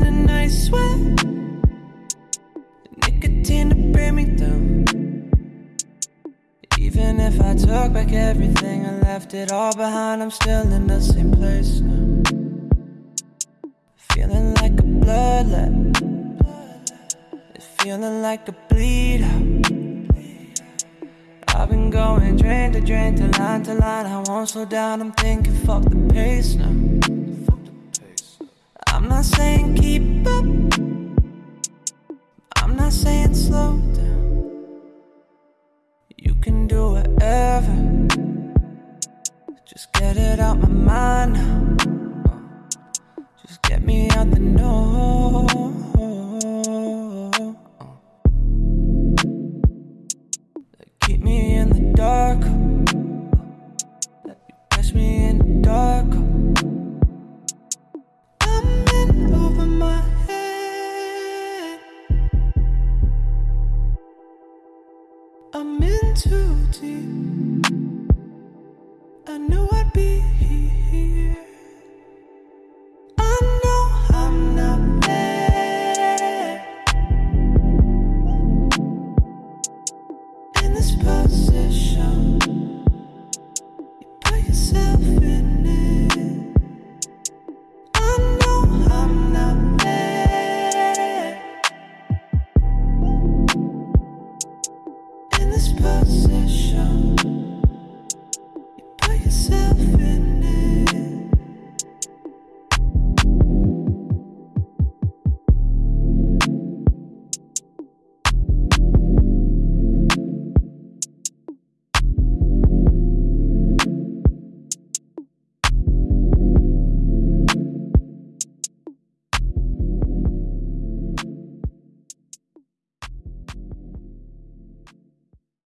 in a night sweat. Nicotine to bring me down. Even if I took back everything and left it all behind, I'm still in the same place now. Feeling like a bloodlet. Feeling like a bleed out. I've been going drain to drain to line to line. I won't slow down. I'm thinking, fuck the pace now. I'm not saying keep up. I'm not saying slow down. You can do whatever. Just get it out my mind. Just get me out the door. too deep.